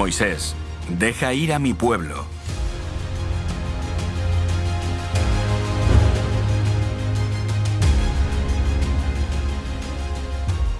Moisés, deja ir a mi pueblo.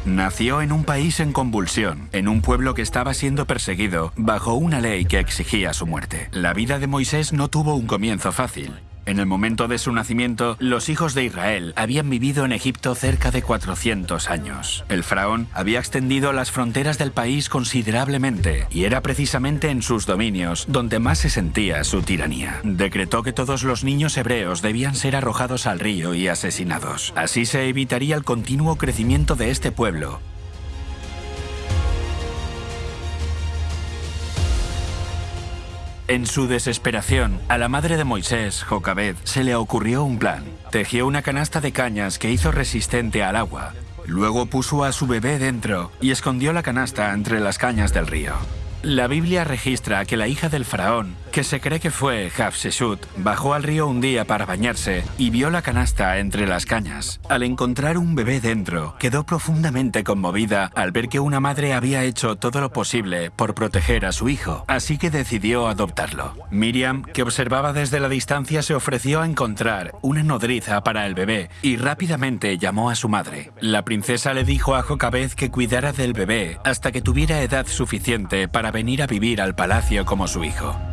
Nació en un país en convulsión, en un pueblo que estaba siendo perseguido bajo una ley que exigía su muerte. La vida de Moisés no tuvo un comienzo fácil. En el momento de su nacimiento, los hijos de Israel habían vivido en Egipto cerca de 400 años. El faraón había extendido las fronteras del país considerablemente y era precisamente en sus dominios donde más se sentía su tiranía. Decretó que todos los niños hebreos debían ser arrojados al río y asesinados. Así se evitaría el continuo crecimiento de este pueblo En su desesperación, a la madre de Moisés, Jocabed, se le ocurrió un plan. Tejió una canasta de cañas que hizo resistente al agua. Luego puso a su bebé dentro y escondió la canasta entre las cañas del río. La Biblia registra que la hija del faraón, que se cree que fue Hatshepsut, bajó al río un día para bañarse y vio la canasta entre las cañas. Al encontrar un bebé dentro, quedó profundamente conmovida al ver que una madre había hecho todo lo posible por proteger a su hijo, así que decidió adoptarlo. Miriam, que observaba desde la distancia, se ofreció a encontrar una nodriza para el bebé y rápidamente llamó a su madre. La princesa le dijo a Jocabez que cuidara del bebé hasta que tuviera edad suficiente para venir a vivir al palacio como su hijo.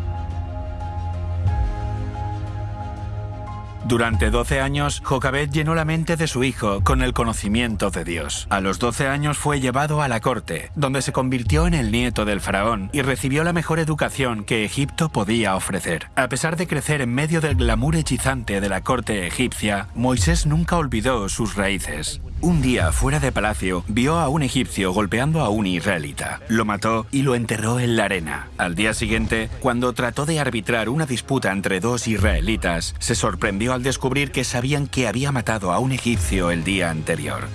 Durante 12 años, Jocabet llenó la mente de su hijo con el conocimiento de Dios. A los 12 años fue llevado a la corte, donde se convirtió en el nieto del faraón y recibió la mejor educación que Egipto podía ofrecer. A pesar de crecer en medio del glamour hechizante de la corte egipcia, Moisés nunca olvidó sus raíces. Un día, fuera de palacio, vio a un egipcio golpeando a un israelita. Lo mató y lo enterró en la arena. Al día siguiente, cuando trató de arbitrar una disputa entre dos israelitas, se sorprendió al descubrir que sabían que había matado a un egipcio el día anterior.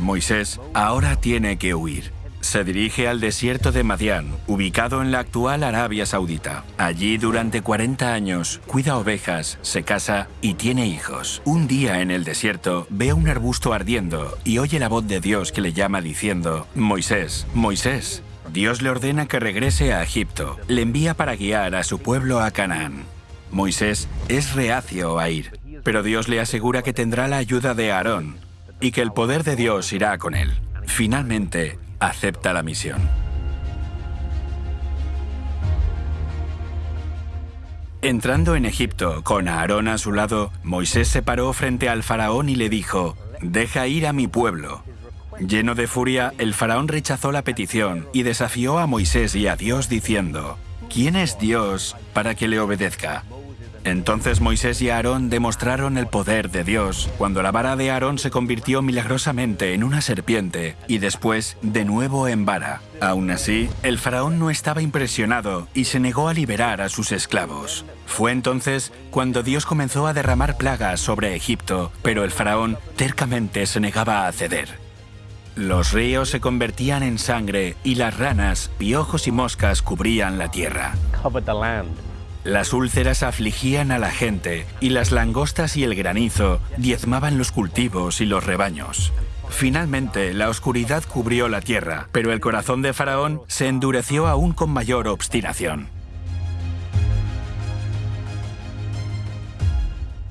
Moisés ahora tiene que huir. Se dirige al desierto de Madián, ubicado en la actual Arabia Saudita. Allí durante 40 años cuida ovejas, se casa y tiene hijos. Un día en el desierto ve un arbusto ardiendo y oye la voz de Dios que le llama diciendo, Moisés, Moisés. Dios le ordena que regrese a Egipto. Le envía para guiar a su pueblo a Canaán. Moisés es reacio a ir, pero Dios le asegura que tendrá la ayuda de Aarón y que el poder de Dios irá con él. Finalmente, acepta la misión. Entrando en Egipto, con Aarón a su lado, Moisés se paró frente al faraón y le dijo, «Deja ir a mi pueblo». Lleno de furia, el faraón rechazó la petición y desafió a Moisés y a Dios diciendo, «¿Quién es Dios para que le obedezca?» Entonces Moisés y Aarón demostraron el poder de Dios, cuando la vara de Aarón se convirtió milagrosamente en una serpiente y después de nuevo en vara. Aún así, el faraón no estaba impresionado y se negó a liberar a sus esclavos. Fue entonces cuando Dios comenzó a derramar plagas sobre Egipto, pero el faraón tercamente se negaba a ceder. Los ríos se convertían en sangre y las ranas, piojos y moscas cubrían la tierra. Las úlceras afligían a la gente y las langostas y el granizo diezmaban los cultivos y los rebaños. Finalmente, la oscuridad cubrió la tierra, pero el corazón de Faraón se endureció aún con mayor obstinación.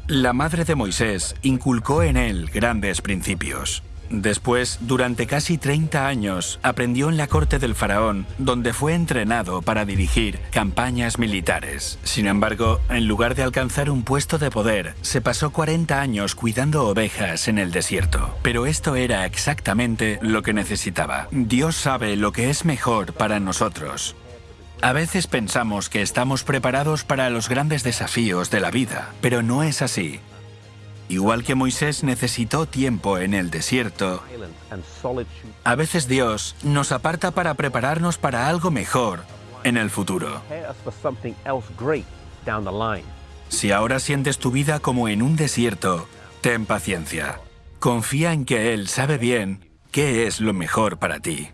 La madre de Moisés inculcó en él grandes principios. Después, durante casi 30 años, aprendió en la corte del faraón, donde fue entrenado para dirigir campañas militares. Sin embargo, en lugar de alcanzar un puesto de poder, se pasó 40 años cuidando ovejas en el desierto. Pero esto era exactamente lo que necesitaba. Dios sabe lo que es mejor para nosotros. A veces pensamos que estamos preparados para los grandes desafíos de la vida, pero no es así. Igual que Moisés necesitó tiempo en el desierto, a veces Dios nos aparta para prepararnos para algo mejor en el futuro. Si ahora sientes tu vida como en un desierto, ten paciencia. Confía en que Él sabe bien qué es lo mejor para ti.